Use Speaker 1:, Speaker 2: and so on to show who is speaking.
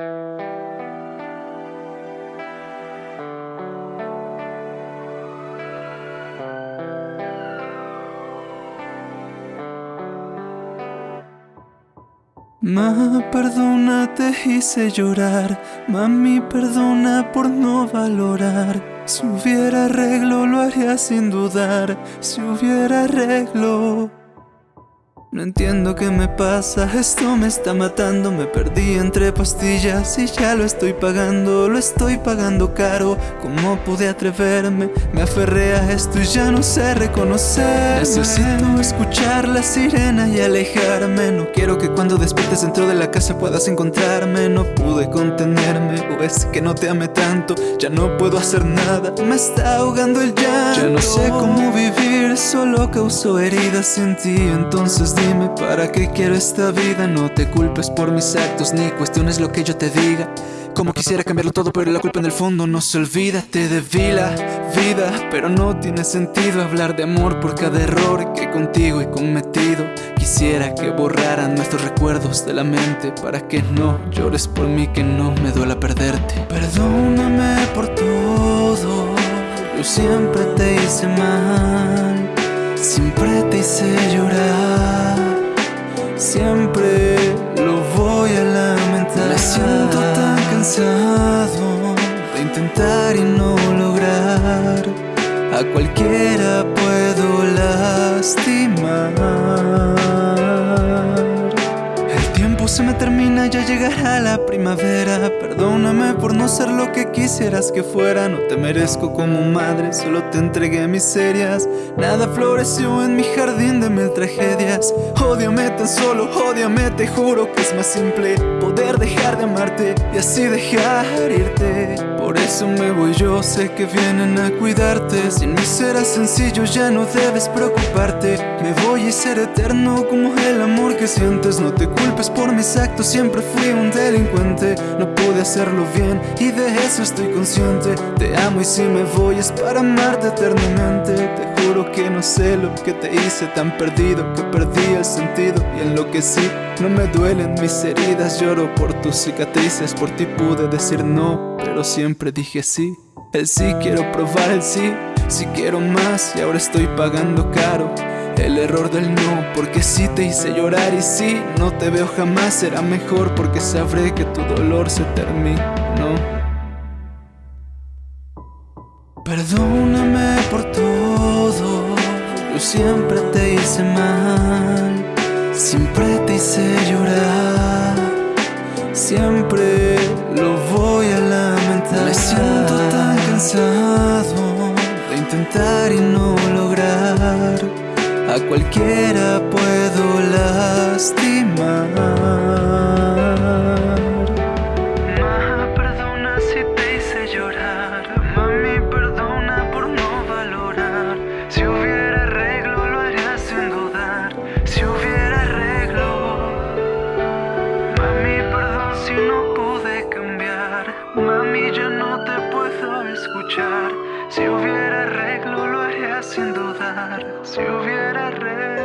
Speaker 1: Ma, perdona, te hice llorar. Mami, perdona por no valorar. Si hubiera arreglo, lo haría sin dudar. Si hubiera arreglo. No entiendo qué me pasa, esto me está matando. Me perdí entre pastillas y ya lo estoy pagando Lo estoy pagando caro, ¿cómo pude atreverme? Me aferré a esto y ya no sé reconocer. Necesito escuchar la sirena y alejarme. No quiero que cuando despiertes dentro de la casa puedas encontrarme. No pude contenerme, o es que no te amé tanto. Ya no puedo hacer nada, me está ahogando el llanto Ya no sé cómo vivir, solo causo heridas en ti Entonces dime para qué quiero esta vida No te culpes por mis actos ni cuestiones lo que yo te diga. Como quisiera cambiarlo todo pero la culpa en el fondo no se olvida. Te debí la vida pero no tiene sentido hablar de amor por cada error que contigo he cometido. Quisiera que borraran nuestros recuerdos de la mente Para que no llores por mí, que no me duela perderte. Perdóname por todo Yo siempre te hice mal. Siempre te hice llorar intentar y no lograr. A cualquiera puedo lastimar. Se me termina, ya llegará la primavera. Perdóname por no ser lo que quisieras que fuera. No te merezco como madre, solo te entregué miserias. Nada floreció en mi jardín de mil tragedias. Ódiame tan solo, ódiame, te juro que es más simple Poder dejar de y así dejar irte. Por eso me voy yo, sé que vienen a cuidarte. Sin mí será sencillo, ya no debes preocuparte. Me voy y ser eterno como el amor que sientes. No te culpes por mis actos siempre fui un delincuente. No pude hacerlo bien y de eso estoy consciente. Te amo y si me voy es para amarte eternamente. Te que no sé lo que te hice tan perdido Que perdí el sentido y en lo que sí No me duelen mis heridas, lloro por tus cicatrices Por ti pude decir no, pero siempre dije sí El sí quiero probar el sí, si quiero más y ahora estoy pagando caro el error del no, porque si te hice llorar y si no te veo jamás será mejor porque sabré que tu dolor se terminó. Perdóname por todo, yo siempre te hice mal, siempre te hice llorar, siempre lo voy a lamentar. Me siento tan cansado de intentar y no lograr a cualquiera puedo lastimar.
Speaker 2: Mami, ya no te puedo escuchar. Si hubiera arreglo, lo haría sin dudar. Si hubiera arreglo.